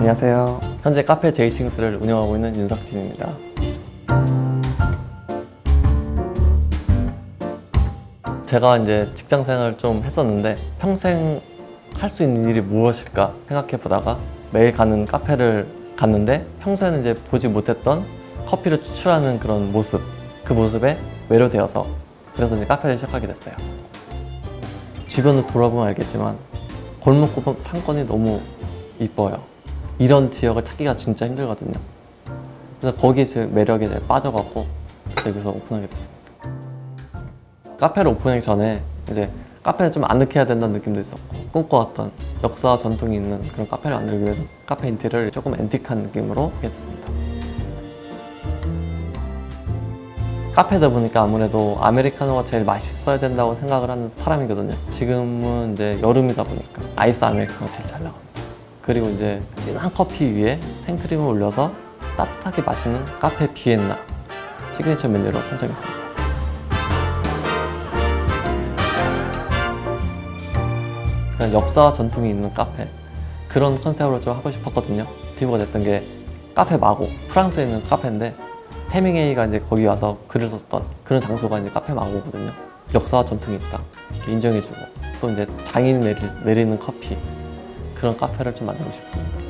안녕하세요. 현재 카페 제이팅스를 운영하고 있는 윤석진입니다. 제가 이제 직장 생활을 좀 했었는데 평생 할 수 있는 일이 무엇일까 생각해 보다가 매일 가는 카페를 갔는데 평소에는 이제 보지 못했던 커피를 추출하는 그런 모습 그 모습에 매료되어서 그래서 이제 카페를 시작하게 됐어요. 주변을 돌아보면 알겠지만 골목골목 상권이 너무 이뻐요. 이런 지역을 찾기가 진짜 힘들거든요. 그래서 거기에 제 매력에 빠져갖고 여기서 오픈하게 됐습니다. 카페를 오픈하기 전에 이제 카페를 좀 아늑해야 된다는 느낌도 있었고 꿈꿔왔던 역사와 전통이 있는 그런 카페를 만들기 위해서 카페 인테리어를 조금 앤틱한 느낌으로 하게 됐습니다. 카페다 보니까 아무래도 아메리카노가 제일 맛있어야 된다고 생각을 하는 사람이거든요. 지금은 이제 여름이다 보니까 아이스 아메리카노가 제일 잘 나갑니다. 그리고 이제 진한 커피 위에 생크림을 올려서 따뜻하게 마시는 카페 비엔나 시그니처 메뉴로 선정했습니다. 그냥 역사와 전통이 있는 카페 그런 컨셉으로 좀 하고 싶었거든요. 모티브가 됐던 게 카페 마고 프랑스에 있는 카페인데 해밍웨이가 이제 거기 와서 글을 썼던 그런 장소가 이제 카페 마고거든요. 역사와 전통이 있다 인정해주고 또 이제 장인 내리, 내리는 커피 그런 카페를 좀 만들고 싶습니다.